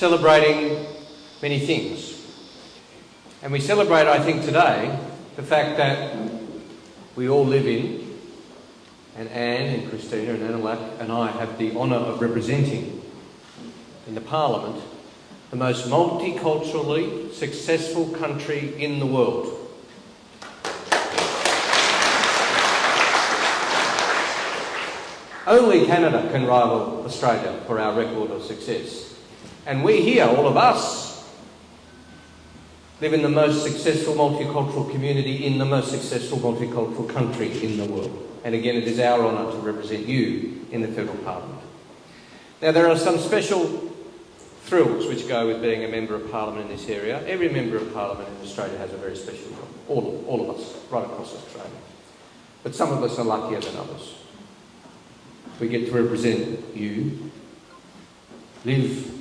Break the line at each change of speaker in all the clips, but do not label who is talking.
celebrating many things. And we celebrate, I think, today the fact that we all live in, and Anne and Christina and Anoulack and I have the honour of representing in the Parliament the most multiculturally successful country in the world. Only Canada can rival Australia for our record of success. And we here, all of us, live in the most successful multicultural community in the most successful multicultural country in the world. And again, it is our honour to represent you in the Federal Parliament. Now, there are some special thrills which go with being a Member of Parliament in this area. Every Member of Parliament in Australia has a very special job. All of, all of us, right across Australia. But some of us are luckier than others. We get to represent you, live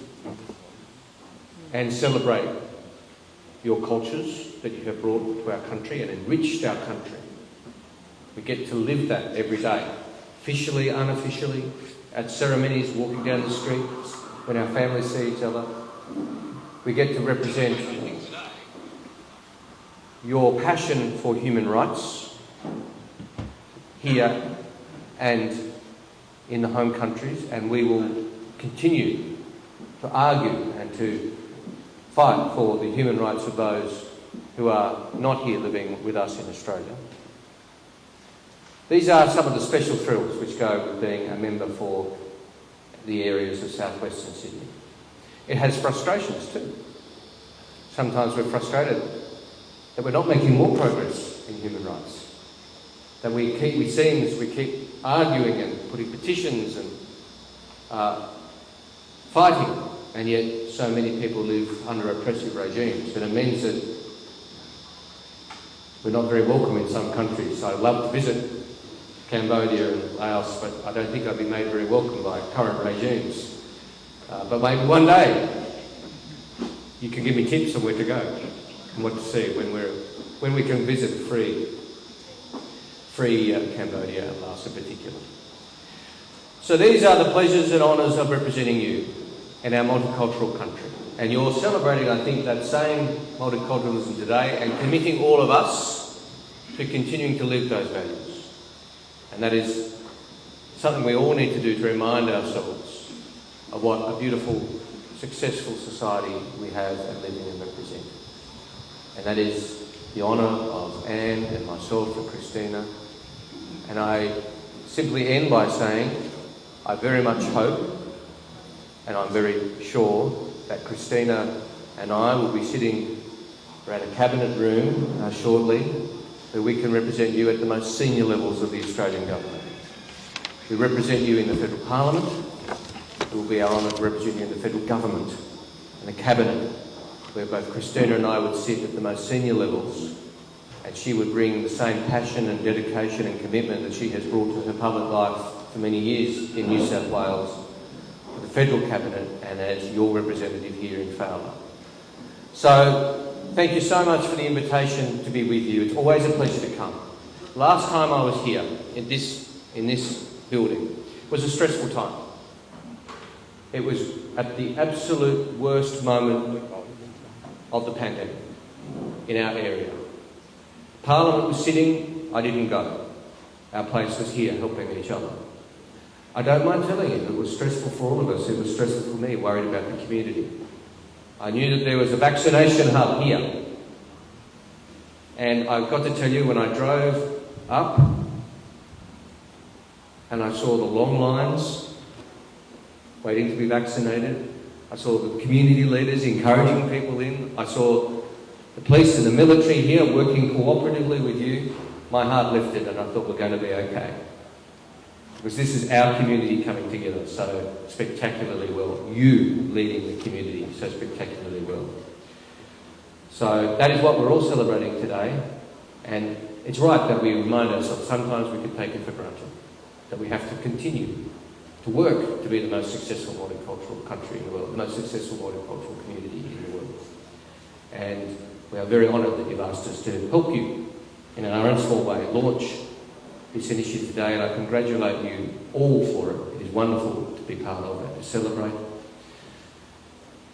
and celebrate your cultures that you have brought to our country and enriched our country. We get to live that every day, officially, unofficially, at ceremonies, walking down the street, when our families see each other. We get to represent your passion for human rights here and in the home countries, and we will continue to argue and to fight for the human rights of those who are not here living with us in Australia. These are some of the special thrills which go with being a member for the areas of southwestern Sydney. It has frustrations too. Sometimes we're frustrated that we're not making more progress in human rights. That we keep, we seems we keep arguing and putting petitions and uh, fighting, and yet so many people live under oppressive regimes. And it means that we're not very welcome in some countries. I love to visit Cambodia and Laos, but I don't think I'd be made very welcome by current regimes. Uh, but maybe one day you can give me tips on where to go and what to see when, we're, when we can visit free, free uh, Cambodia and Laos in particular. So these are the pleasures and honours of representing you in our multicultural country. And you're celebrating, I think, that same multiculturalism today and committing all of us to continuing to live those values. And that is something we all need to do to remind ourselves of what a beautiful, successful society we have and live in and represent. And that is the honour of Anne and myself and Christina. And I simply end by saying I very much hope and I'm very sure that Christina and I will be sitting around a cabinet room uh, shortly that we can represent you at the most senior levels of the Australian Government. We represent you in the Federal Parliament. It will be our honour to represent you in the Federal Government and the Cabinet, where both Christina and I would sit at the most senior levels and she would bring the same passion and dedication and commitment that she has brought to her public life for many years in New South Wales, Federal Cabinet and as your representative here in Fowler. So Thank you so much for the invitation to be with you. It's always a pleasure to come. Last time I was here in this, in this building was a stressful time. It was at the absolute worst moment of the pandemic in our area. Parliament was sitting, I didn't go. Our place was here helping each other. I don't mind telling you, it was stressful for all of us. It was stressful for me, worried about the community. I knew that there was a vaccination hub here. And I've got to tell you, when I drove up and I saw the long lines waiting to be vaccinated, I saw the community leaders encouraging people in, I saw the police and the military here working cooperatively with you, my heart lifted and I thought we're going to be okay. Because this is our community coming together so spectacularly well. You leading the community so spectacularly well. So that is what we're all celebrating today. And it's right that we remind ourselves, sometimes we can take it for granted, that we have to continue to work to be the most successful multicultural country in the world, the most successful multicultural community in the world. And we are very honoured that you've asked us to help you in our own small way launch this initiative today, and I congratulate you all for it. It is wonderful to be part of it, to celebrate.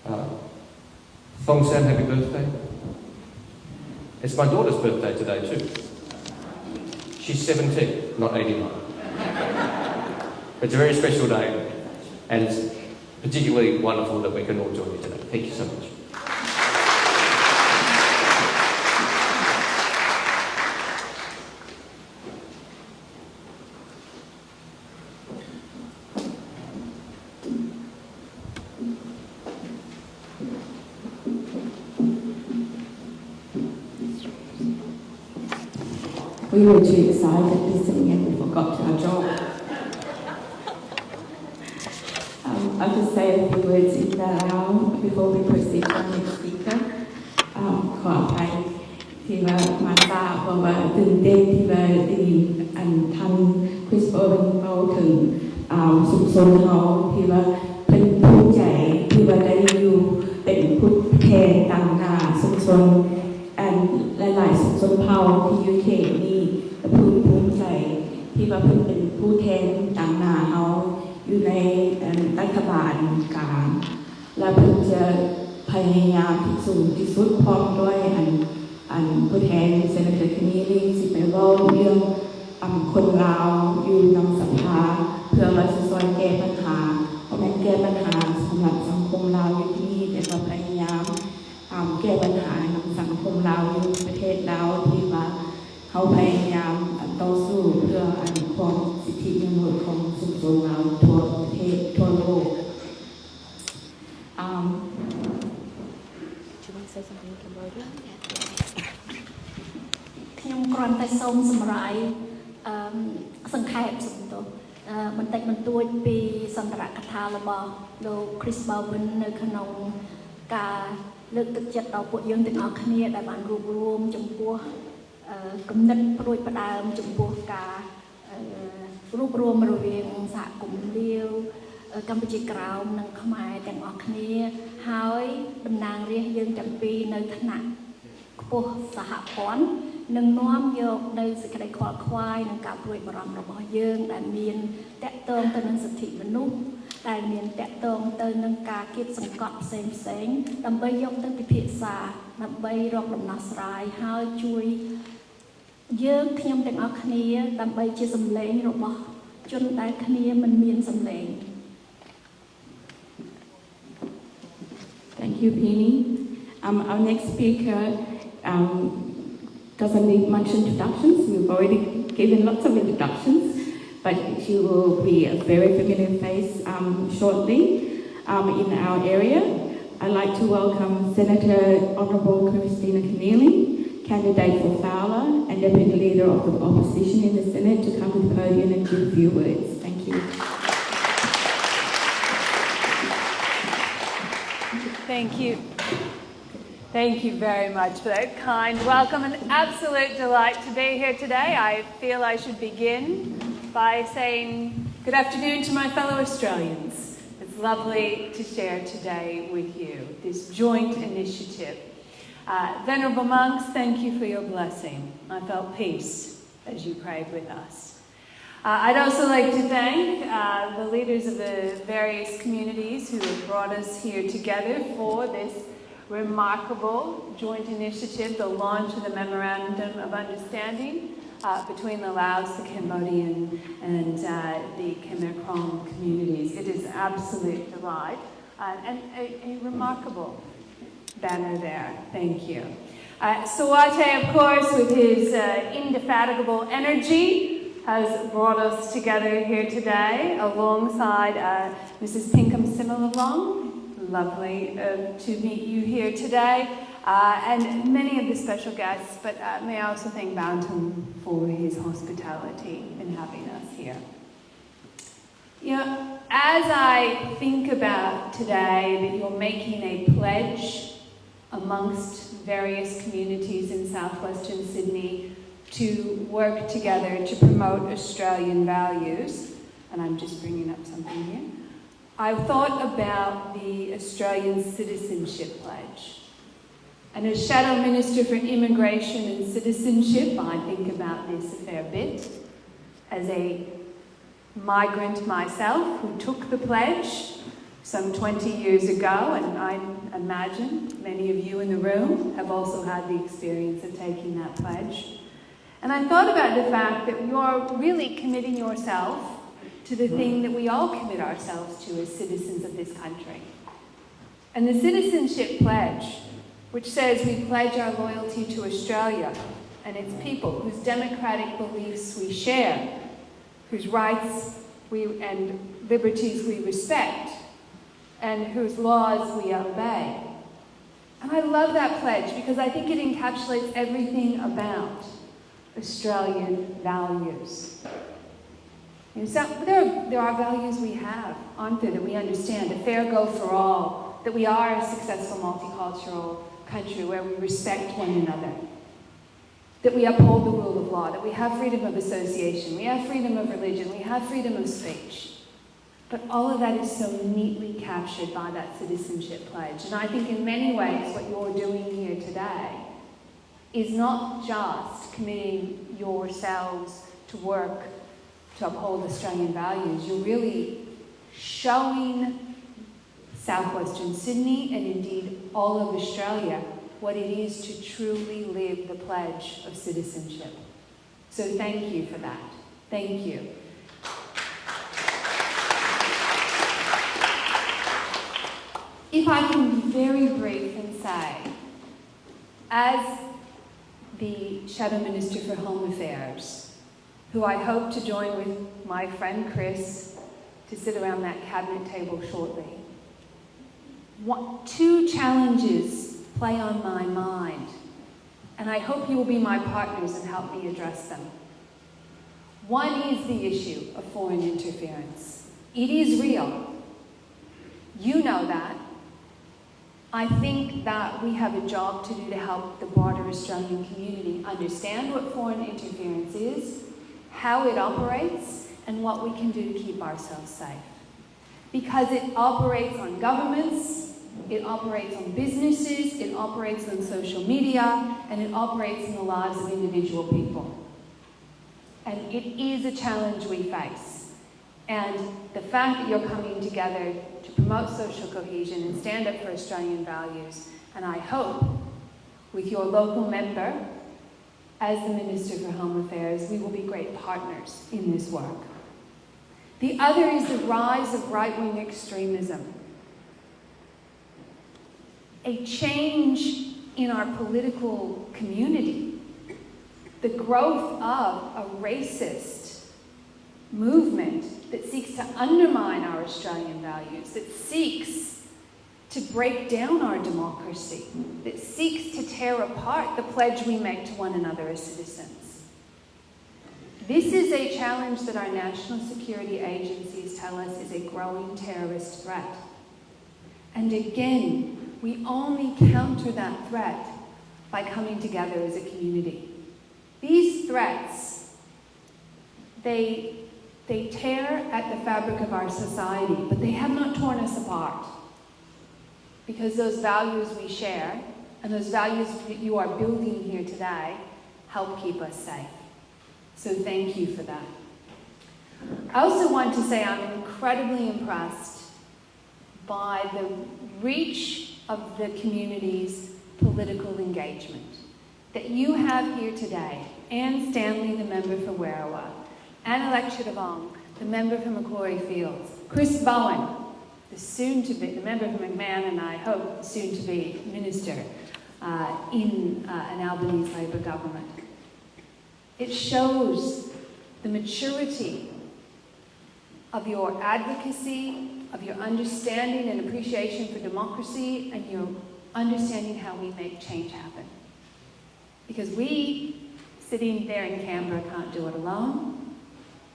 Uh, Thong Sam, happy birthday. It's my daughter's birthday today too. She's 17, not 89. It's a very special day and it's particularly wonderful that we can all join you today. Thank you so much.
We were too excited ที่สุดพร้อมด้วยอันอันผู้แทนเซนเตอร์คนี้ลีสิไปเว้าเรื่องอันคนลาวอยู่นำสภาเพื่อว่าจะช่วยแก้ปัญหาเพราะแม่นแก้ปัญหาสำหรับสังคมลาวอยู่ที่นี่แต่ว่าพยายามอ่าแก้ปัญหาในสังคมเราอยู่ประเทศเราที่ว่าเขาพยายามต่อสู้เพื่อ
សូមសម្រាយអឺសង្ខេបសំទោសអឺបន្តិចបន្តួចពីសន្តរកថារបស់លោក Chris Bowen នៅក្នុងការលើកទឹកចិត្តដល់ពួកយើងទាំងអស់គ្នាដែលបានរួបរวมចំពោះអឺគំនិតព្រួយផ្ដើមចំពោះការអឺរួបរวมរវាងសហគមន៍លាវអឺកម្ពុជាក្រោមនិងខ្មែរទាំងអស់គ្នាហើយតំណាងរាស្ត្រយើងទាំងពីរនៅថ្នាក់ ខ្ពស់សហព័ន្ធ នឹងនាំយកនៅសេចក្តីខ្វល់ខ្វាយនិងការព្រួយបារម្ភរបស់យើងដែលមានតកតងទៅនឹងសិទ្ធិមនុស្សដែលមានតកតងទៅនឹងការគៀបសង្កត់ផ្សេងផ្សេងៗដើម្បីយកទៅពិភាក្សាដើម្បីរកដំណោះស្រាយហើយជួយយើងខ្ញុំទាំងអស់គ្នា ដើម្បីជាសម្លេងរបស់ជនដែលគ្នាមិនមានសម្លេង
Thank you, Penny. Um, our next speaker um, doesn't need much introductions. We've already given lots of introductions, but she will be a very familiar face um, shortly um, in our area. I'd like to welcome Senator Honourable Christina Keneally, candidate for Fowler and Deputy Leader of the Opposition in the Senate, to come to the podium and give a few words. Thank you.
Thank you. Thank you very much for that kind welcome. An absolute delight to be here today. I feel I should begin by saying good afternoon to my fellow Australians. It's lovely to share today with you this joint initiative. Uh, Venerable monks, thank you for your blessing. I felt peace as you prayed with us. Uh, I'd also like to thank uh, the leaders of the various communities who have brought us here together for this remarkable joint initiative, the launch of the Memorandum of Understanding uh, between the Laos, the Cambodian, and uh, the Khmer Krom communities. It is absolute delight uh, and a, a remarkable banner there. Thank you. Uh, Sawate, of course, with his uh, indefatigable energy, has brought us together here today alongside uh, Mrs. Pinkham Similalong. Lovely uh, to meet you here today, uh, and many of the special guests, but uh, may I also thank Bantam for his hospitality in having us here. You know, as I think about today that you're making a pledge amongst various communities in southwestern Sydney to work together to promote Australian values, and I'm just bringing up something here. I thought about the Australian Citizenship Pledge. And as Shadow Minister for Immigration and Citizenship, I think about this a fair bit. As a migrant myself who took the pledge some 20 years ago, and I imagine many of you in the room have also had the experience of taking that pledge. And I thought about the fact that you're really committing yourself to the thing that we all commit ourselves to as citizens of this country. And the Citizenship Pledge, which says we pledge our loyalty to Australia and its people, whose democratic beliefs we share, whose rights we, and liberties we respect, and whose laws we obey. And I love that pledge because I think it encapsulates everything about Australian values. Know, so there, are, there are values we have, aren't there, that we understand. A fair go for all, that we are a successful multicultural country where we respect one another, that we uphold the rule of law, that we have freedom of association, we have freedom of religion, we have freedom of speech. But all of that is so neatly captured by that citizenship pledge. And I think in many ways what you're doing here today is not just committing yourselves to work to uphold Australian values, you're really showing southwestern Sydney and indeed all of Australia what it is to truly live the pledge of citizenship. So thank you for that. Thank you. If I can be very brief and say, as the Shadow Minister for Home Affairs, who I hope to join with my friend Chris to sit around that cabinet table shortly, what, two challenges play on my mind, and I hope you will be my partners and help me address them. One is the issue of foreign interference. It is real. You know that. I think that we have a job to do to help the broader Australian community understand what foreign interference is, how it operates, and what we can do to keep ourselves safe. Because it operates on governments, it operates on businesses, it operates on social media, and it operates in the lives of individual people. And it is a challenge we face. And the fact that you're coming together to promote social cohesion and stand up for Australian values, and I hope with your local member as the Minister for Home Affairs, we will be great partners in this work. The other is the rise of right-wing extremism. A change in our political community, the growth of a racist movement that seeks to undermine our Australian values, that seeks to break down our democracy, that seeks to tear apart the pledge we make to one another as citizens. This is a challenge that our national security agencies tell us is a growing terrorist threat. And again, we only counter that threat by coming together as a community. These threats, they, they tear at the fabric of our society, but they have not torn us apart. Because those values we share, and those values that you are building here today, help keep us safe. So thank you for that. I also want to say I'm incredibly impressed by the reach of the community's political engagement. That you have here today, Anne Stanley, the member for Werriwa, Anoulack Chanthivong, the member for Macquarie Fields, Chris Bowen, the soon-to-be, the member for McMahon and I hope soon-to-be minister uh, in uh, an Albanese Labor government. It shows the maturity of your advocacy, of your understanding and appreciation for democracy, and your understanding how we make change happen. Because we, sitting there in Canberra, can't do it alone.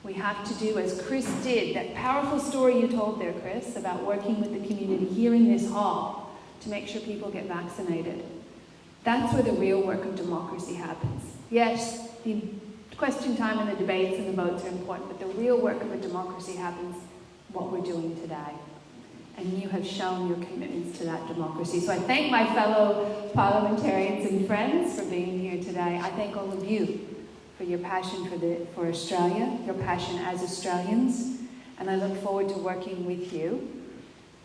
We have to do as Chris did, that powerful story you told there, Chris, about working with the community here in this hall to make sure people get vaccinated. That's where the real work of democracy happens. Yes, the question time and the debates and the votes are important, but the real work of a democracy happens what we're doing today. And you have shown your commitments to that democracy. So I thank my fellow parliamentarians and friends for being here today. I thank all of you for your passion for, the, for Australia, your passion as Australians, and I look forward to working with you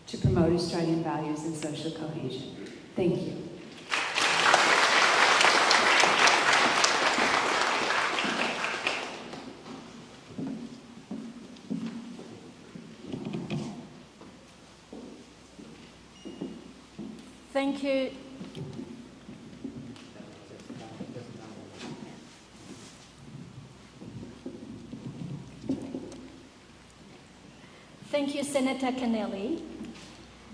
to promote Australian values and social cohesion. Thank you.
Thank you. Thank you, Senator Keneally.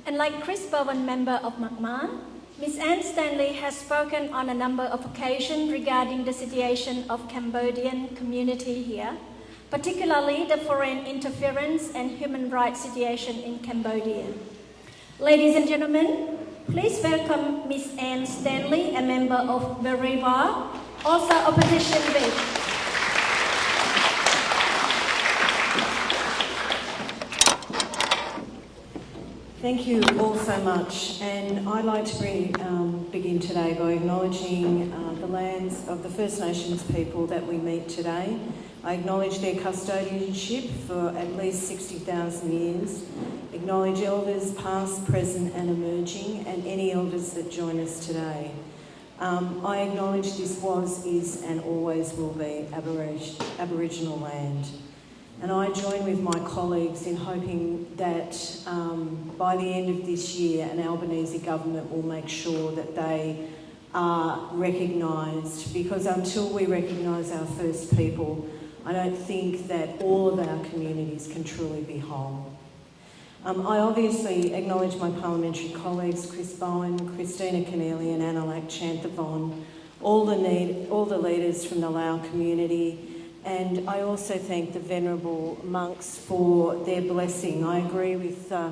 And like Chris Bowen, member of McMahon, Ms. Anne Stanley has spoken on a number of occasions regarding the situation of Cambodian community here, particularly the foreign interference and human rights situation in Cambodia. Ladies and gentlemen, please welcome Ms. Anne Stanley, a member of Werriwa, also opposition whip.
Thank you all so much, and I'd like to bring, um, begin today by acknowledging uh, the lands of the First Nations people that we meet today. I acknowledge their custodianship for at least 60,000 years, acknowledge elders past, present and emerging, and any elders that join us today. Um, I acknowledge this was, is and always will be Aborig- Aboriginal land. And I join with my colleagues in hoping that um, by the end of this year, an Albanese government will make sure that they are recognised because until we recognise our first people, I don't think that all of our communities can truly be whole. Um, I obviously acknowledge my parliamentary colleagues, Chris Bowen, Christina Keneally and Anoulack Chanthivong, all the, need, all the leaders from the Lao community, and I also thank the venerable monks for their blessing. I agree with uh,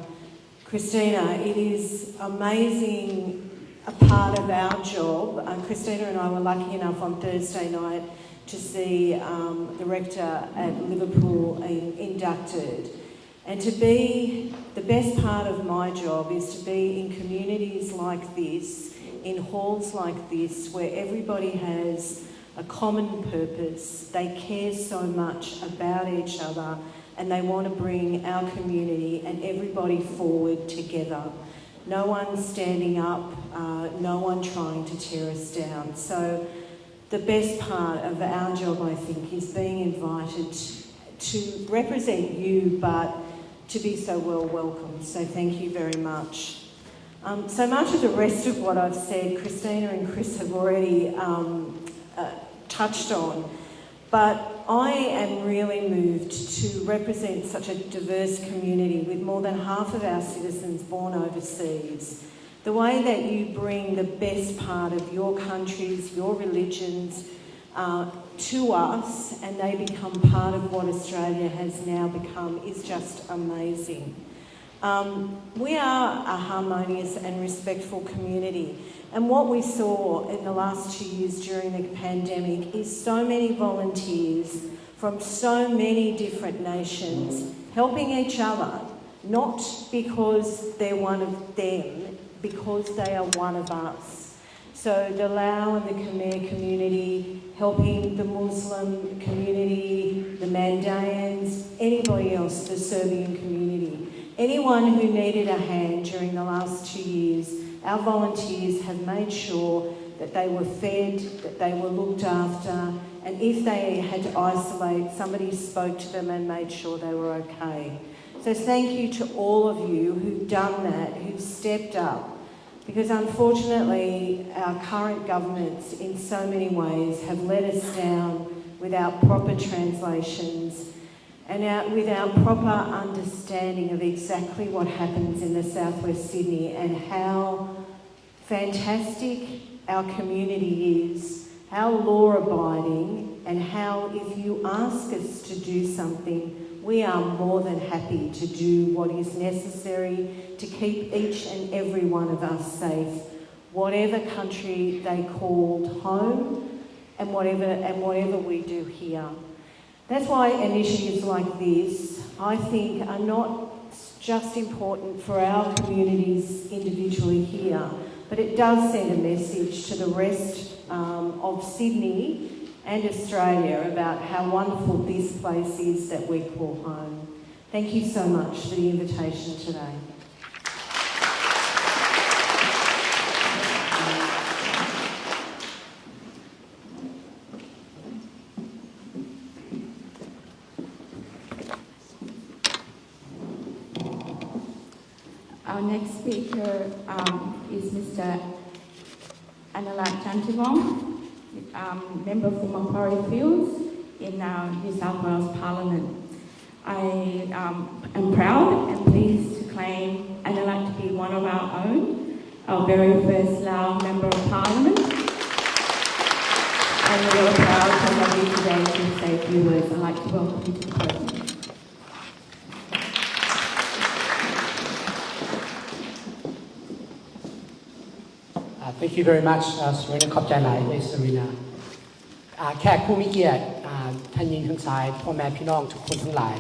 Christina. It is amazing a part of our job. Uh, Christina and I were lucky enough on Thursday night to see um, the rector at Liverpool in, inducted. And to be, the best part of my job is to be in communities like this, in halls like this, where everybody has a common purpose. They care so much about each other and they want to bring our community and everybody forward together. No one standing up, uh, no one trying to tear us down. So the best part of our job, I think, is being invited to represent you, but to be so well welcomed. So thank you very much. Um, so much of the rest of what I've said, Christina and Chris have already um, uh, touched on. But I am really moved to represent such a diverse community with more than half of our citizens born overseas. The way that you bring the best part of your countries, your religions, uh, to us and they become part of what Australia has now become is just amazing. Um, we are a harmonious and respectful community. And what we saw in the last two years during the pandemic is so many volunteers from so many different nations helping each other, not because they're one of them, because they are one of us. So the Lao and the Khmer community, helping the Muslim community, the Mandaeans, anybody else, the Serbian community. Anyone who needed a hand during the last two years our volunteers have made sure that they were fed, that they were looked after, and if they had to isolate, somebody spoke to them and made sure they were okay. So thank you to all of you who've done that, who've stepped up, because unfortunately our current governments in so many ways have let us down without proper translations and our, without proper understanding of exactly what happens in the southwest Sydney and how fantastic our community is, how law abiding, and how if you ask us to do something, we are more than happy to do what is necessary to keep each and every one of us safe, whatever country they called home and whatever, and whatever we do here. That's why initiatives like this, I think, are not just important for our communities individually here, but it does send a message to the rest um, of Sydney and Australia about how wonderful this place is that we call home. Thank you so much for the invitation today.
Our next speaker um, is Mr. Anoulack Chanthivong, um, member for Macquarie Fields in our New South Wales Parliament. I um, am proud and pleased to claim Anoulack to be one of our own, our very first Lao Member of Parliament. And we're proud to have you today to say a few words. I'd like to welcome you to the.
Thank you very much, uh, Serena ขอบใจหลายเลย Serena แขกผู้มีเกียรติท่านยิงทั้งสายพ่อแม่พี่น้องทุกคนทั้งหลาย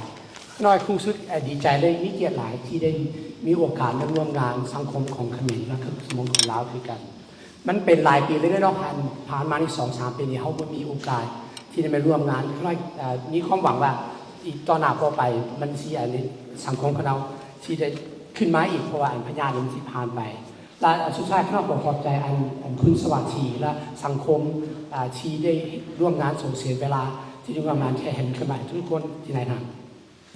น้อยคงสุดดีใจเลยมีเกียรติหลายที่ได้มีโอกาสมาร่วมงานสังคมของเขมรและคือสมองของลาวด้วยกัน มันเป็นหลายปีเลยเนาะผ่านผ่านมาในสองสามปีนี้เขาก็มีโอกาสที่ได้มาร่วมงานน้อยมีความหวังว่าอีกต่อหน้าต่อไปมันสิอันนี้สังคมของเราที่ได้ขึ้นมาอีกเพราะว่าอันพญามันที่ผ่านไป และสุดท้ายข้าพเจ้าขอบใจอันอันคุณสวัสดีและสังคมที่ได้ร่วมงานส่งเสียเวลาที่ได้ร่วมงานแค่เห็นขึ้นมาทุกคนที่ไหนทาง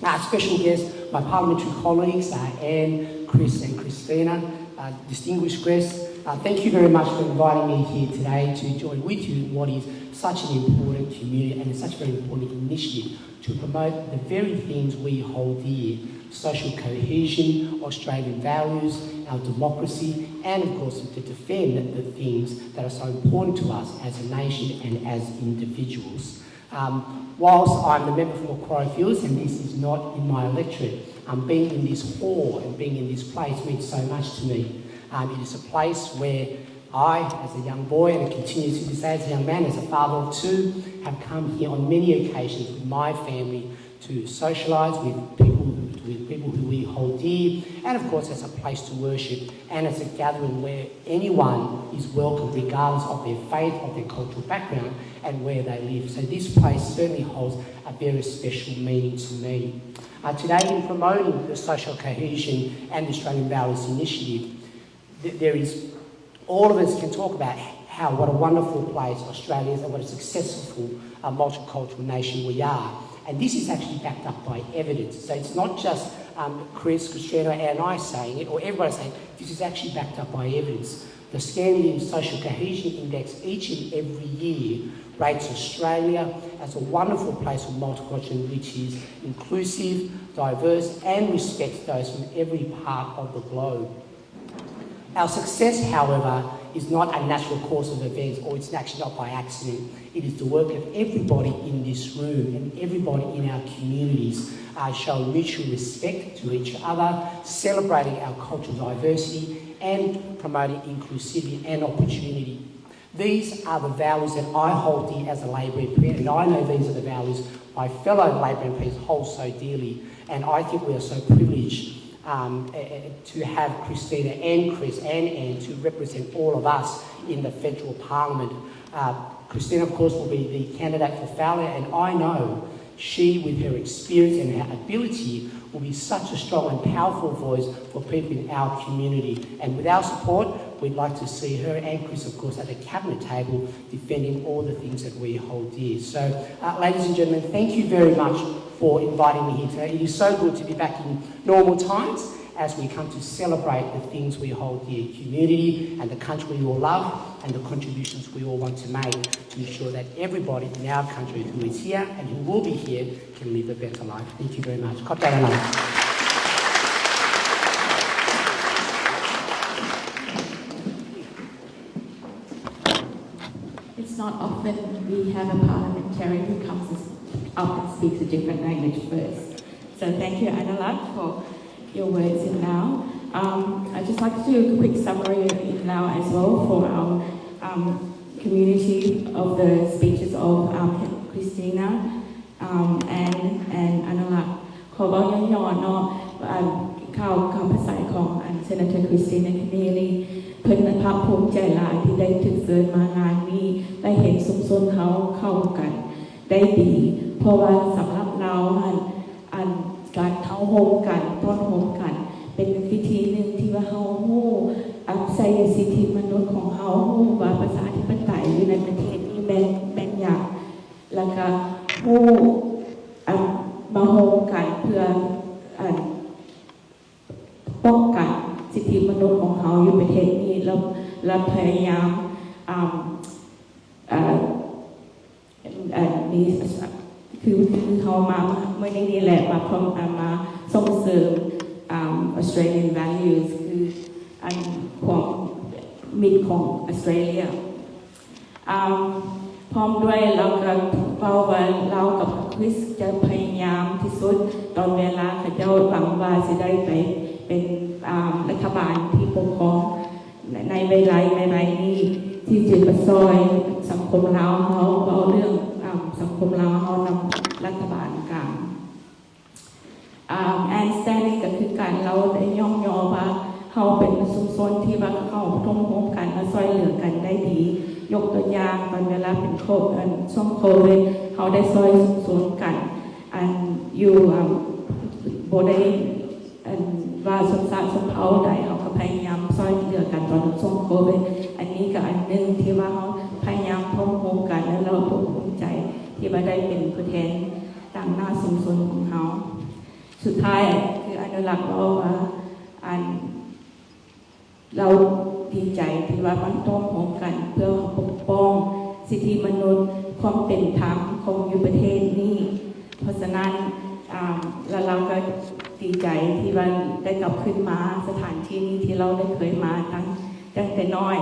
Our special guests, my parliamentary colleagues, uh, Anne, Chris and Christina, uh, distinguished guests, uh, thank you very much for inviting me here today to join with you in what is such an important community and such a very important initiative to promote the very things we hold dear, social cohesion, Australian values, our democracy, and of course to defend the things that are so important to us as a nation and as individuals. Um, whilst I'm the member for Macquarie Fields, and this is not in my electorate, um, being in this hall and being in this place means so much to me. Um, it is a place where I, as a young boy, and continue to this as a young man, as a father of two, have come here on many occasions with my family to socialise with people, with people who we hold dear, and of course as a place to worship and as a gathering where anyone is welcome regardless of their faith, of their cultural background, and where they live. So this place certainly holds a very special meaning to me. Uh, today in promoting the social cohesion and the Australian Values Initiative, th- there is, all of us can talk about how, what a wonderful place Australia is and what a successful uh, multicultural nation we are. And this is actually backed up by evidence. So it's not just um, Chris, Christina, and I saying it, or everybody saying it. This is actually backed up by evidence. The Scandinavian Social Cohesion Index each and every year rates Australia as a wonderful place for multicultural which is inclusive, diverse, and respects those from every part of the globe. Our success, however, is not a natural course of events or it's actually not by accident. It is the work of everybody in this room and everybody in our communities uh, showing mutual respect to each other, celebrating our cultural diversity and promoting inclusivity and opportunity. These are the values that I hold dear as a Labor MP and I know these are the values my fellow Labor MPs hold so dearly and I think we are so privileged um, eh, eh, to have Christina and Chris and Anne to represent all of us in the federal parliament. Uh, Christina, of course, will be the candidate for Fowler, and I know she, with her experience and her ability, will be such a strong and powerful voice for people in our community. And with our support, we'd like to see her and Chris, of course, at the cabinet table defending all the things that we hold dear. So, uh, ladies and gentlemen, thank you very much for inviting me here today. It is so good to be back in normal times as we come to celebrate the things we hold dear, community and the country we all love and the contributions we all want to make to ensure that everybody in our country who is here and who will be here can live a better life. Thank you very much. God bless.
It's not often we have a parliamentarian who comes as up and speaks a different language first. So thank you, Anoulack, for your words in now. Um, I'd just like to do a quick summary in as well for our um, community of the speeches of um, Christina um, and, and Anoulack. Um, ขอบอกย่อๆเนาะข่าวคำภาษาของอันเซนเตอร์คริสตินคเนลีเพิ่นภาพภูมิใจหลายที่ได้ถึกเสริญมางานนี้ได้เห็นสุมสนเขาเข้ากัน ได้ดี เพราะว่าสำหรับเราอันอันการเท้าโฮมกันต้อนโฮมกัน เป็นวิธีหนึ่งที่ว่าเฮาฮู้อัพไซสิทธิมนุษย์ของเฮาฮู้ว่าประชาธิปไตยอยู่ในประเทศนี้แบ่งแบ่งอย่างแล้วก็ฮู้อันมาโฮมกันเพื่ออันป้องกันสิทเทศนี้เราเราพยายามอ่าอ่าอ่านี่ คือคือเขามาเมื่อนี้แหละมาพร้อมมาส่งเสริม Australian values คืออันของมิตรของออสเตรเลียพร้อมด้วยเราก็เป้าว่าเรากับคริสจะพยายามที่สุดตอนเวลาเขาเจ้าหวังว่าจะได้ไปเป็นรัฐบาลที่ปกครองในในเวลาในไรนี้ที่จะมาซอยสังคมเราเขาเอาเรื่องสังคมเราเขานำ รัฐบาลกลางแอนสแตนนี่ก็คือการเราได้ย่อมยอว่าเขาเป็นชุมชนที่ว่าเขาร่วมร่วมกันมาซอยเหลือกันได้ดี ยกตัวอย่างตอนเวลาเป็นโควิดช่วงโควิดเขาได้ซอยสวนกันอันอยู่อ่าโบได้อันว่าสมศักดิ์สมเผาได้เขาก็พยายามซอยเหลือกันตอนช่วงโควิดอันนี้ก็อันหนึ่งที่ว่าเขาพยายามพร้อมโฮมกันแล้วเราภูมิใจ ที่ว่าได้เป็นผู้แทนต่างหน้าชุมชนของเขาสุดท้ายคืออนุรักษ์เราว่าอันเราดีใจที่ว่ามันต้องพร้อมกันเพื่อปกป้อง สิทธิมนุษย์ความเป็นธรรมของอยู่ประเทศนี้เพราะฉะนั้นแล้วเราก็ดีใจที่ว่าได้กลับขึ้นมาสถานที่นี้ที่เราได้เคยมาตั้งตั้งแต่น้อย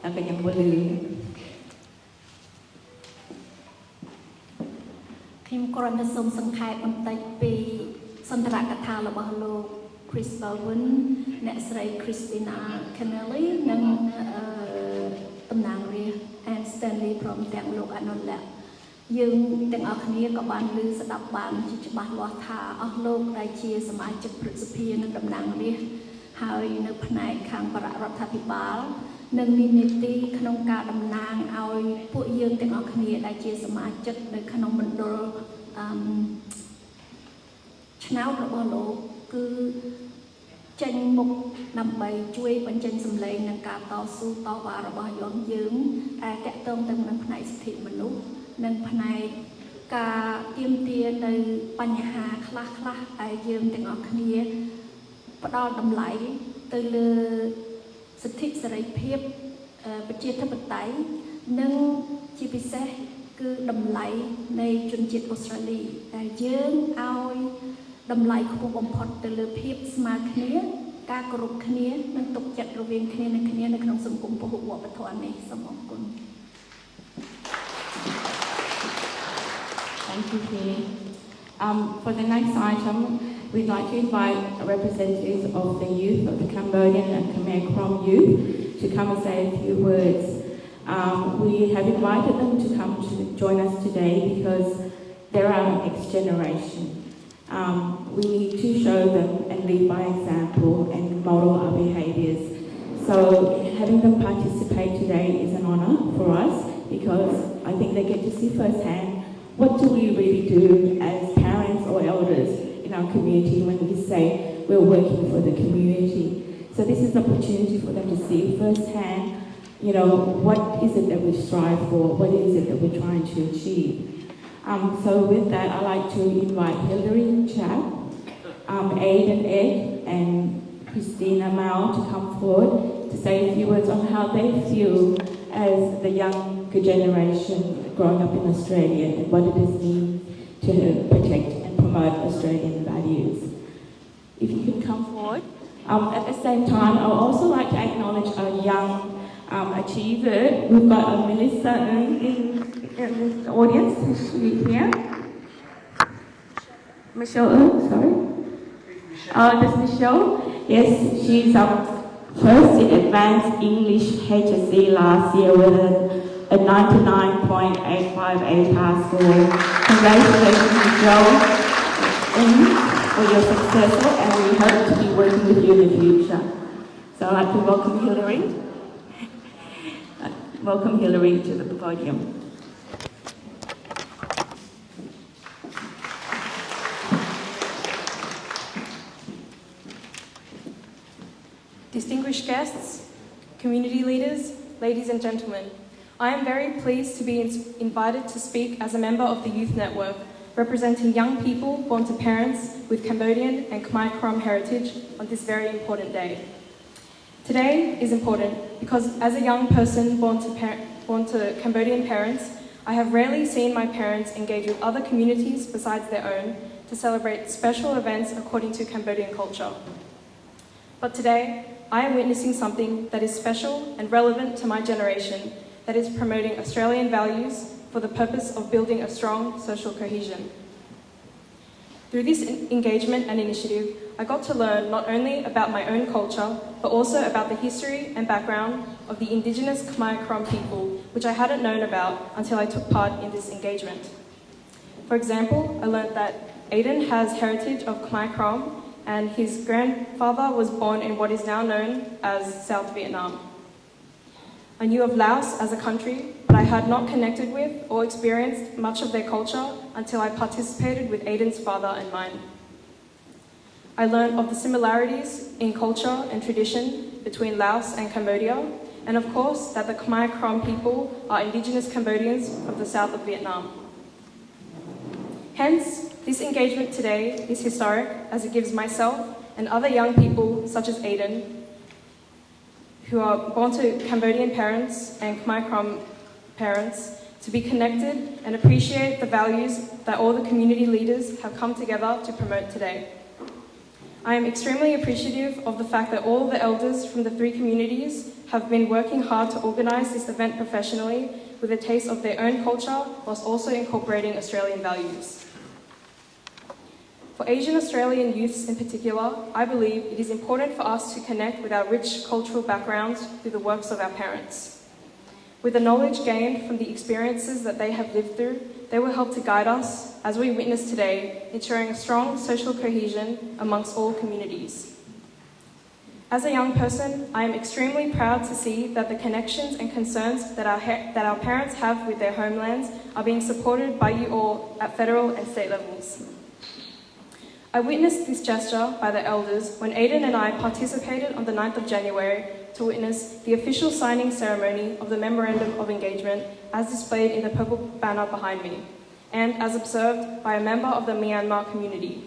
แล้วก็ยังบ่ลืม
ខ្ញុំគ្រាន់តែសូមសង្ខេបបន្តិចពី សន្ទរកថារបស់លោក Chris Bowen អ្នកស្រី Christina Kennelly និងអឺតំណាងរាស្ត្រ Anne Stanley ព្រមទាំងលោកអនុលក្ខយើងទាំងអស់គ្នាក៏បានឮស្ដាប់បានជាច្បាស់លាស់ថាអស់លោកដែលជាសមាជិកព្រឹទ្ធសភានិងតំណាងរាស្ត្រហើយនៅផ្នែកខាងបររដ្ឋាភិបាល នឹងមាននីតិក្នុងការតំណាងឲ្យពួកយើងទាំងអស់គ្នាដែលជាសមាជិកនៅក្នុងមណ្ឌលអឺឆ្នោតរបស់លោកគឺចេញមុខដើម្បីជួយបញ្ចេញសម្លេងនិងការតស៊ូតវ៉ារបស់យើងយើងដែលតកតងទៅនឹងផ្នែកសិទ្ធិមនុស្សនិងផ្នែកការទៀមទានៅបញ្ហាខ្លះខ្លះៗដែលយើងទាំងអស់គ្នាផ្ដល់តម្លៃទៅលើ សិទ្ធិសេរីភាពអឺប្រជាធិបតេយ្យនិងជាពិសេសគឺតម្លៃនៃជនជាតិអូស្ត្រាលីដែលយើងឲ្យតម្លៃខ្ពស់បំផុតទៅលើភាពស្មើគ្នាការគោរពគ្នានិងទុកចិត្តរវាងគ្នានិងគ្នានៅក្នុងសង្គមពហុវប្បធម៌នេះសូមអរគុណ
Thank you, Penny. Um, for the next item, we'd like to invite representatives of the youth of the Cambodian and Khmer Krom youth to come and say a few words. Um, we have invited them to come to join us today because they're our next generation. Um, we need to show them and lead by example and model our behaviours. So having them participate today is an honour for us because I think they get to see firsthand what do we really do as parents or elders our community when we say we're working for the community. So this is an opportunity for them to see firsthand, you know, what is it that we strive for, what is it that we're trying to achieve. Um, so with that, I'd like to invite Hilary Chap, um, Aidan Ed, and Christina Mao to come forward to say a few words on how they feel as the younger generation growing up in Australia and what it is mean to protect and promote Australian values. If you can come forward. Um, at the same time, I would also like to acknowledge a young um, achiever. We've got a Melissa in, in, in this audience. Is she here? Michelle Ng, sorry. Oh, this Michelle? Yes, she's um, first in advanced English HSC last year with a, a 99.858 high score. Congratulations, Michelle, in for your success, and we hope to be working with you in the future. So I'd like to welcome Hillary. Welcome Hillary to the podium.
Distinguished guests, community leaders, ladies and gentlemen, I am very pleased to be invited to speak as a member of the Youth Network, representing young people born to parents with Cambodian and Khmer Krom heritage on this very important day. Today is important because as a young person born to, born to Cambodian parents, I have rarely seen my parents engage with other communities besides their own to celebrate special events according to Cambodian culture. But today, I am witnessing something that is special and relevant to my generation that is promoting Australian values for the purpose of building a strong social cohesion. Through this engagement and initiative, I got to learn not only about my own culture, but also about the history and background of the Indigenous Khmer Krom people, which I hadn't known about until I took part in this engagement. For example, I learned that Aiden has heritage of Khmer Krom, and his grandfather was born in what is now known as South Vietnam. I knew of Laos as a country, but I had not connected with or experienced much of their culture until I participated with Aiden's father and mine. I learned of the similarities in culture and tradition between Laos and Cambodia, and of course that the Khmer Krom people are indigenous Cambodians of the south of Vietnam. Hence, this engagement today is historic as it gives myself and other young people, such as Aiden, who are born to Cambodian parents and Khmer Krom parents, to be connected and appreciate the values that all the community leaders have come together to promote today. I am extremely appreciative of the fact that all the elders from the three communities have been working hard to organise this event professionally with a taste of their own culture whilst also incorporating Australian values. For Asian Australian youths in particular, I believe it is important for us to connect with our rich cultural backgrounds through the works of our parents. With the knowledge gained from the experiences that they have lived through, they will help to guide us, as we witness today, ensuring a strong social cohesion amongst all communities. As a young person, I am extremely proud to see that the connections and concerns that our, that our parents have with their homelands are being supported by you all at federal and state levels. I witnessed this gesture by the elders when Aiden and I participated on the 9th of January to witness the official signing ceremony of the Memorandum of Engagement as displayed in the purple banner behind me, and as observed by a member of the Myanmar community.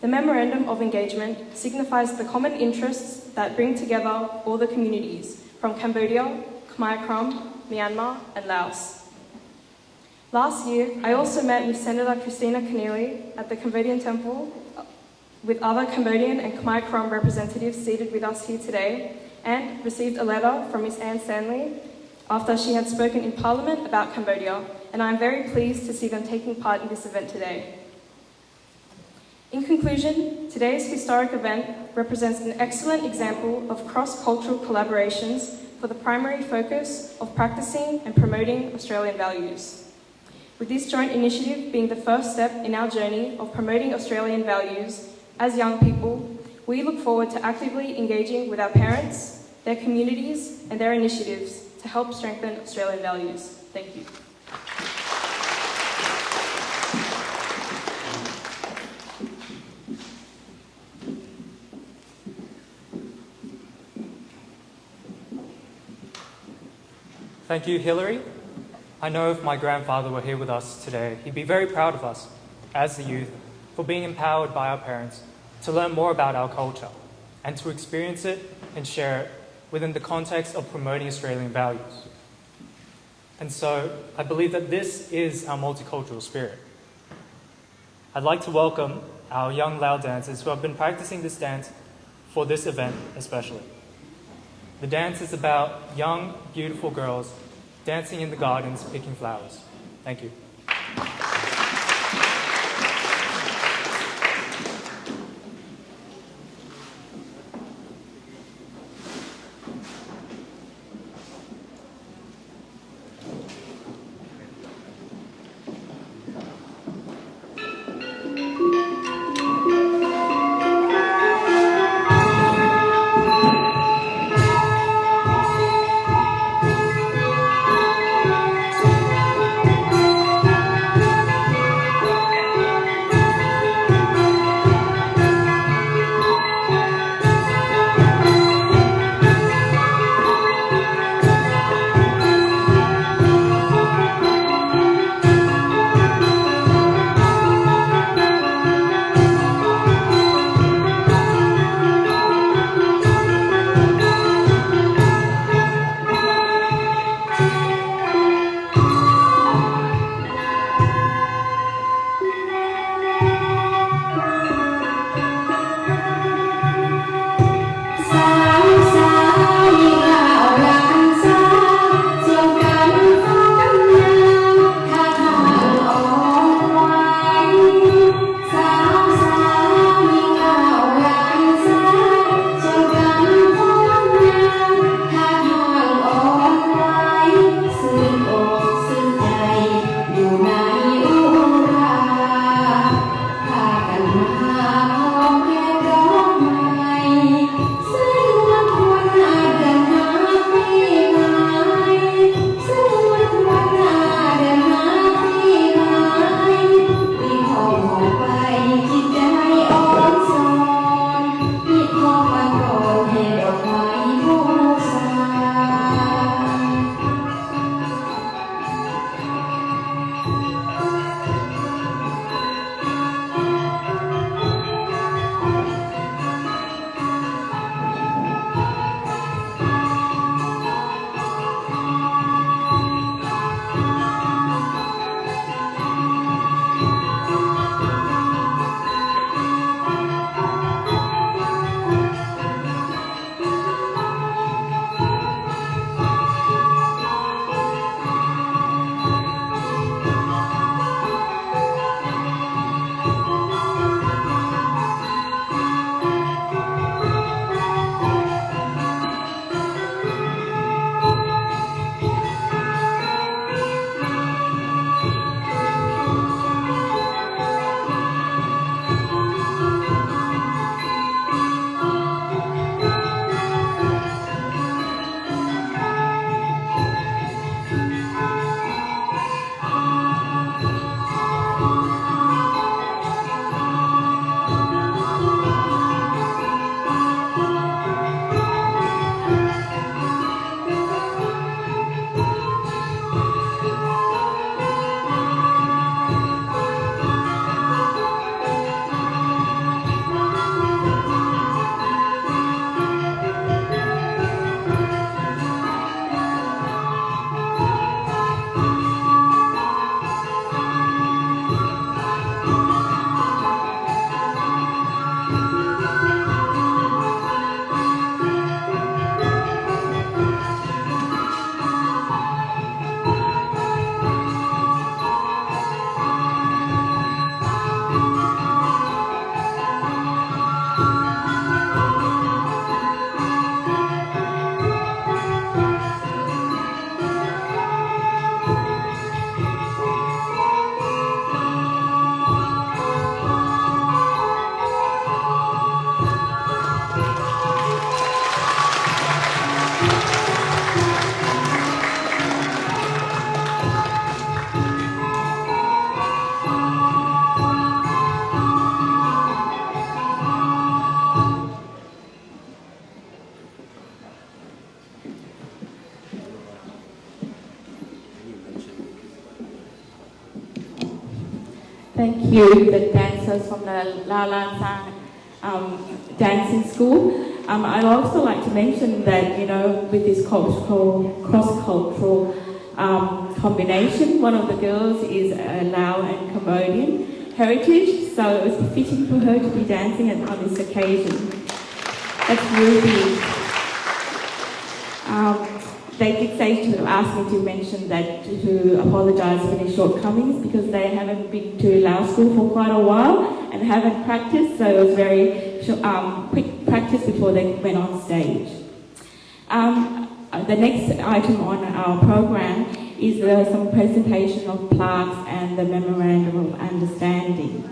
The Memorandum of Engagement signifies the common interests that bring together all the communities from Cambodia, Khmer Krom, Myanmar, and Laos. Last year, I also met with Senator Christina Keneally at the Cambodian Temple with other Cambodian and Khmer Krom representatives seated with us here today and received a letter from Ms. Anne Stanley after she had spoken in Parliament about Cambodia, and I am very pleased to see them taking part in this event today. In conclusion, today's historic event represents an excellent example of cross-cultural collaborations for the primary focus of practicing and promoting Australian values. With this joint initiative being the first step in our journey of promoting Australian values as young people, we look forward to actively engaging with our parents, their communities, and their initiatives to help strengthen Australian values. Thank you.
Thank you, Hillary. I know if my grandfather were here with us today, he'd be very proud of us as the youth for being empowered by our parents to learn more about our culture and to experience it and share it within the context of promoting Australian values. And so I believe that this is our multicultural spirit. I'd like to welcome our young Lao dancers who have been practicing this dance for this event especially. The dance is about young, beautiful girls dancing in the gardens, picking flowers. Thank you.
Thank
you, the dancers from the La La Sang um, dancing school. Um, I'd also like to mention that, you know, with this cultural, cross-cultural um, combination, one of the girls is a Lao and Cambodian heritage, so it was fitting for her to be dancing on this occasion. That's Ruby. They did say to ask me to mention that to, apologise for any shortcomings because they haven't been to Lao school for quite a while and haven't practiced, so it was very um, quick practice before they went on stage. Um, the next item on our program is uh, some presentation of plaques and the memorandum of understanding.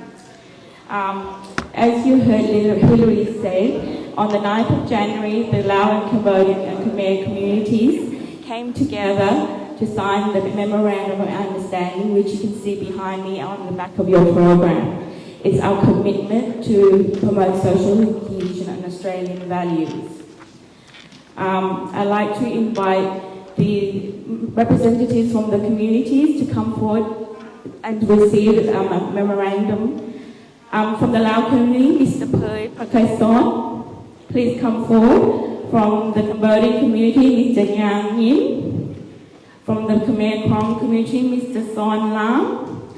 Um, as you heard Hilary say, on the 9th of January, the Lao and Cambodian and Khmer communities came together to sign the Memorandum of Understanding, which you can see behind me on the back of your program. It's our commitment to promote social inclusion and Australian values. Um, I'd like to invite the representatives from the communities to come forward and receive um, a memorandum. Um, from the Lao community, Mr. Pui Prakaison, please come forward. From the Cambodian community, Mr. Yang Yin. From the Khmer Krom community, Mr. Son Lam.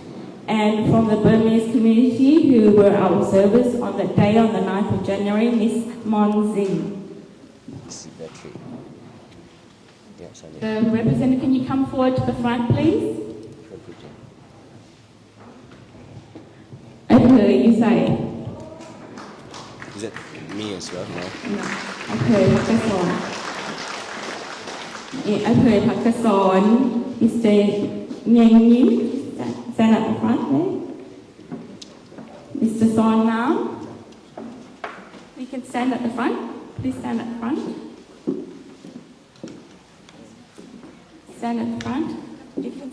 And from the Burmese community, who were our observers on that day, on the 9th of January, Ms. Mon Zing. The representative, can you come forward to the front, please? I heard you say
Is it me as well? No.
No. อำเภอพักกษรอำเภอพักกษร Mr. Nguyen Yin stand at the front there Mr. Son Nam we can stand at the front please stand at the front stand at the front you can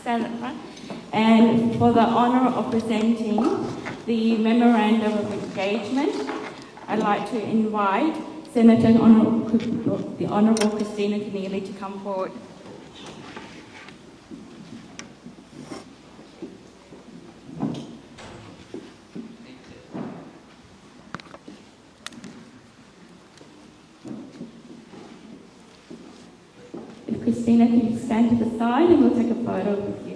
stand at the front and for the honor of presenting the memorandum of engagement I'd like to invite Senator Honorable, the Honorable Christina Keneally to come forward. If Christina can stand to the side and we'll take a photo with you.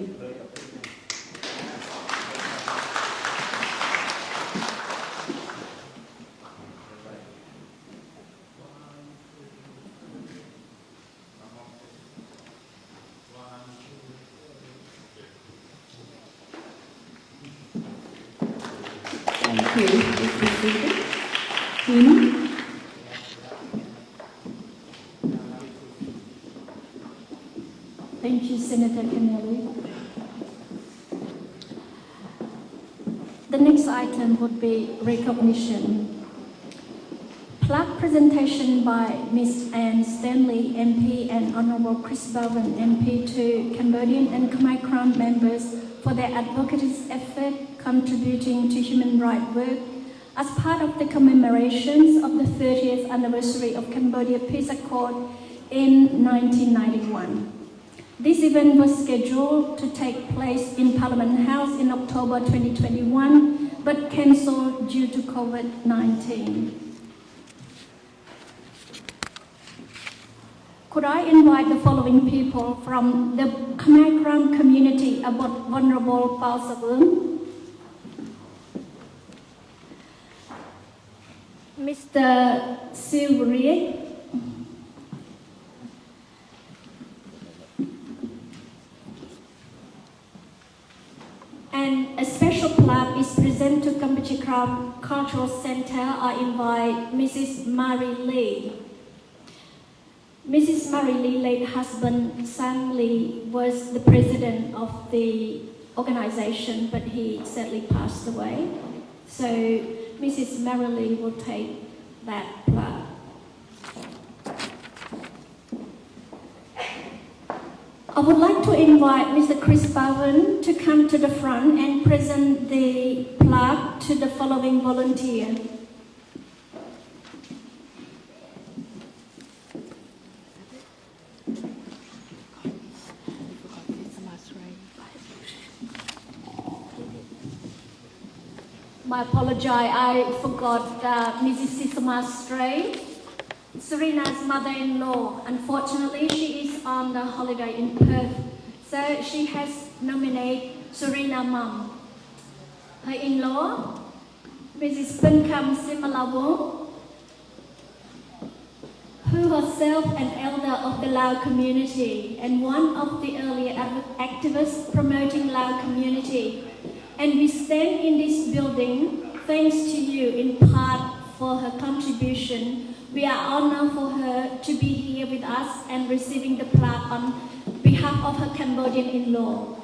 Thank you, Senator Keneally. The next item would be recognition. Plaque presentation by Ms. Anne Stanley, MP, and Honorable Chris Bowen, MP, to Cambodian and Khmer Krom members for their advocacy effort contributing to human rights work as part of the commemorations of the 30th anniversary of Cambodia Peace Accord in 1991. This event was scheduled to take place in Parliament House in October 2021, but cancelled due to COVID-19. Could I invite the following people from the Khmer community about vulnerable Pausavun? Mr. Silvery, And a special plaque is presented to Kampuchea Krom Cultural Center. I invite Mrs. Mary Lee. Mrs. Mary Lee, late husband Sam Lee, was the president of the organization, but he sadly passed away. So Mrs. Mary Lee will take that plaque. I would like to invite Mr. Chris Bowen to come to the front and present the plaque to the following volunteer. My apology, I forgot uh, Mrs. Sisama Stray, Serena's mother-in-law. Unfortunately, she is on the holiday in Perth, so she has nominated Serena mum. Her in-law, Mrs. Pinkam Simalawong, who herself an elder of the Lao community and one of the earlier activists promoting Lao community. And we stand in this building thanks to you in part for her contribution. We are honored for her to be here with us and receiving the plaque on behalf of her Cambodian in-law.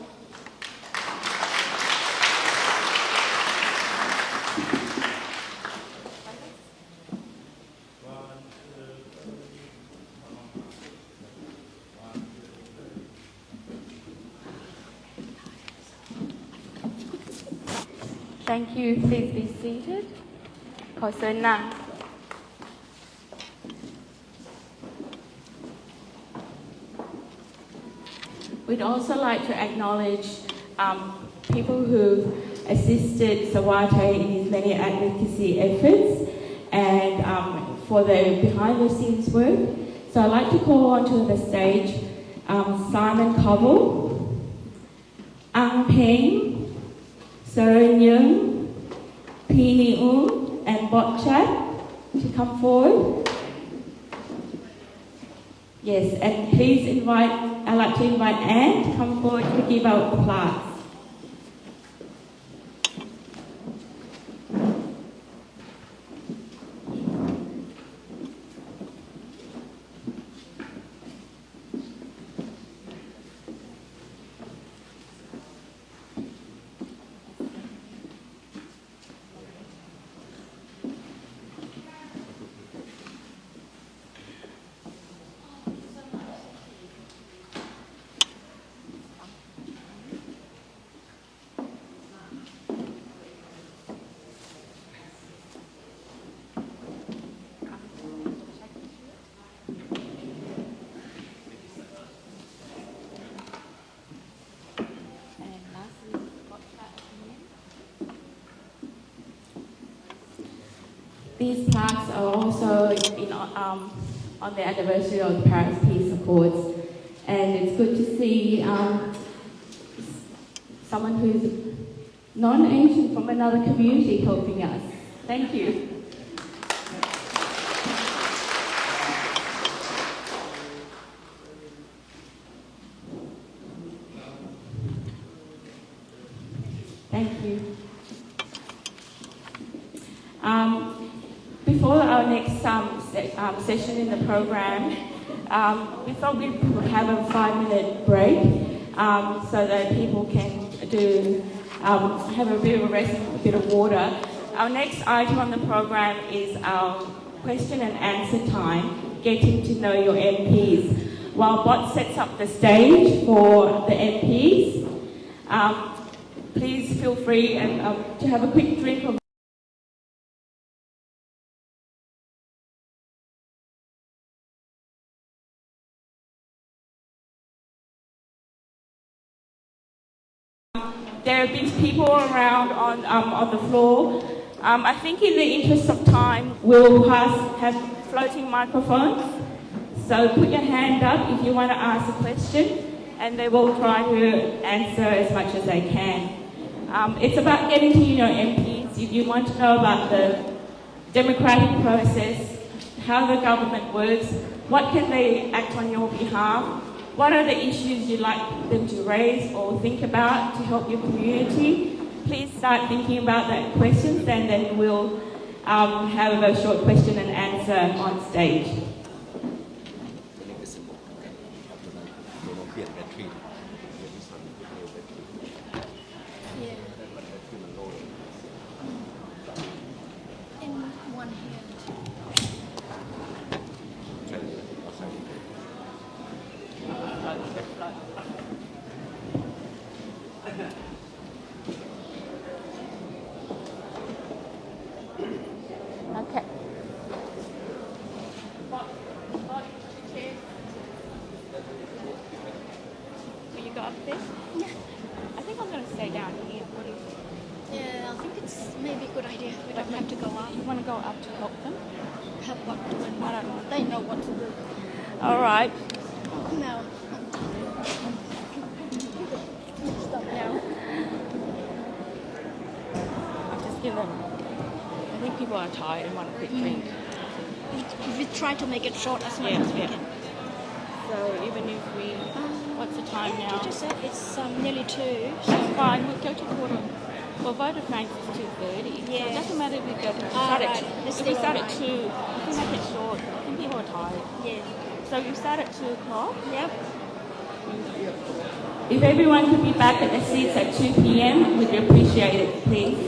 Thank you. Please be seated hồi xưa We'd also like to acknowledge um, people who assisted Sawate in his many advocacy efforts and um, for their behind the scenes work. So I'd like to call onto the stage um, Simon Cobble, Ang Peng, Sarah Yung, Pini Ung, and Botchat to come forward. Yes, and please invite, I'd like to invite Anne to come forward to give out the plaques. These plaques are also in, um, on the anniversary of the Paris Peace Accords, and it's good to see um, someone who's non-Asian from another community helping us. Thank you. Thank you. Um, before our next um, se- um, session in the program, um, we thought we'd have a five-minute break um, so that people can do um, have a bit of a rest a bit of water. Our next item on the program is our question and answer time, getting to know your MPs. While Bot sets up the stage for the MPs, um, please feel free and, um, to have a quick drink of there have been people around on, um, on the floor. Um, I think in the interest of time, we'll pass, have floating microphones. So put your hand up if you want to ask a question, and they will try to answer as much as they can. Um, it's about getting to know MPs. If you want to know about the democratic process, how the government works, what can they act on your behalf, what are the issues you'd like them to raise or think about to help your community? Please start thinking about that questions and then we'll um, have a short question and answer on stage.
Will you go up there? I think I'm going to stay down here. What do you think?
Yeah, I think it's
maybe a good idea. We don't have to go up.
You want to go up to help them?
Help what doing what? They know what to do.
All right.
No. Stop now.
I'll just give them. I think people are tired and want a quick mm. drink.
We, we try to make it short as much
Yeah,
as we
yeah.
can.
So even if we, um, what's the time
Yeah,
now?
Said it's um, nearly two.
That's fine. We'll go to quarter. Well, Vodafone is two thirty. So it doesn't matter if we go to
Ah,
start at
right. Let's
If we start at two, we can make it short. I think people are tired.
Yeah.
So you start at two o'clock.
Yep.
If everyone could be back at their seats at 2 p.m., we'd appreciate it, please.